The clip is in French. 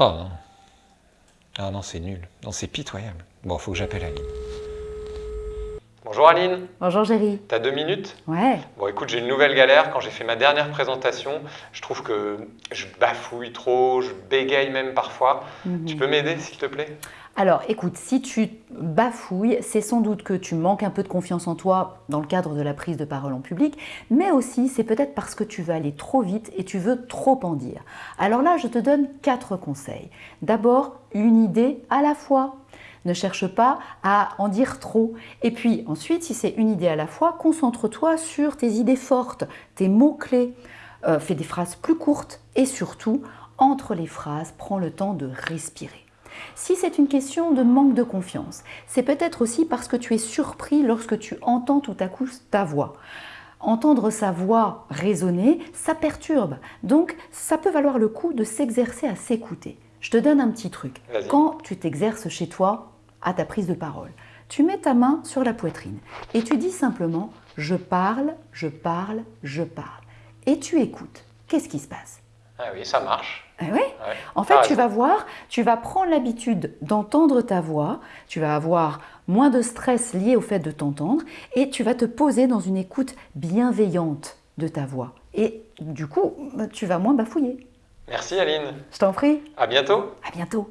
Oh non. Ah non, c'est nul. Non, c'est pitoyable. Bon, faut que j'appelle Aline. Bonjour Aline, Bonjour Géry. t'as deux minutes Ouais. Bon écoute, j'ai une nouvelle galère. Quand j'ai fait ma dernière présentation, je trouve que je bafouille trop, je bégaye même parfois. Mhm. Tu peux m'aider s'il te plaît? Alors écoute, si tu bafouilles, c'est sans doute que tu manques un peu de confiance en toi dans le cadre de la prise de parole en public, mais aussi c'est peut-être parce que tu veux aller trop vite et tu veux trop en dire. Alors là, je te donne quatre conseils. D'abord, une idée à la fois. Ne cherche pas à en dire trop. Et puis ensuite, si c'est une idée à la fois, concentre-toi sur tes idées fortes, tes mots-clés. Euh, fais des phrases plus courtes et surtout, entre les phrases, prends le temps de respirer. Si c'est une question de manque de confiance, c'est peut-être aussi parce que tu es surpris lorsque tu entends tout à coup ta voix. Entendre sa voix résonner, ça perturbe. Donc, ça peut valoir le coup de s'exercer à s'écouter. Je te donne un petit truc. Quand tu t'exerces chez toi à ta prise de parole, tu mets ta main sur la poitrine et tu dis simplement je parle, je parle, je parle. Et tu écoutes. Qu'est-ce qui se passe? Ah oui, ça marche. Ah oui Ouais. en fait, tu vas voir, tu vas prendre l'habitude d'entendre ta voix, tu vas avoir moins de stress lié au fait de t'entendre et tu vas te poser dans une écoute bienveillante de ta voix. Et du coup, tu vas moins bafouiller. Merci Aline. Je t'en prie, À bientôt. à bientôt.